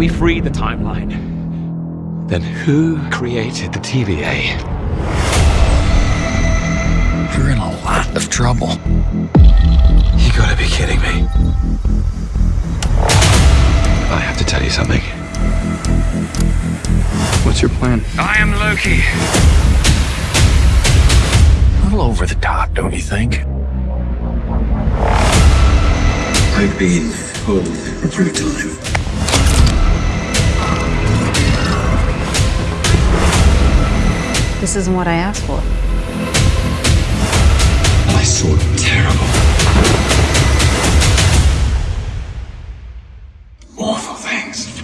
We free the timeline. Then who created the TVA? You're in a lot of trouble. You gotta be kidding me. I have to tell you something. What's your plan? I am Loki. A little over the top, don't you think? I've been home for a time. This isn't what I asked for. I saw terrible, awful things.